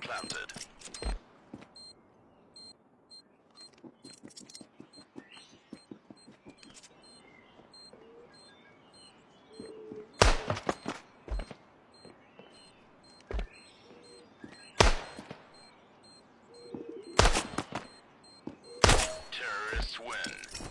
planted. Terrorists win.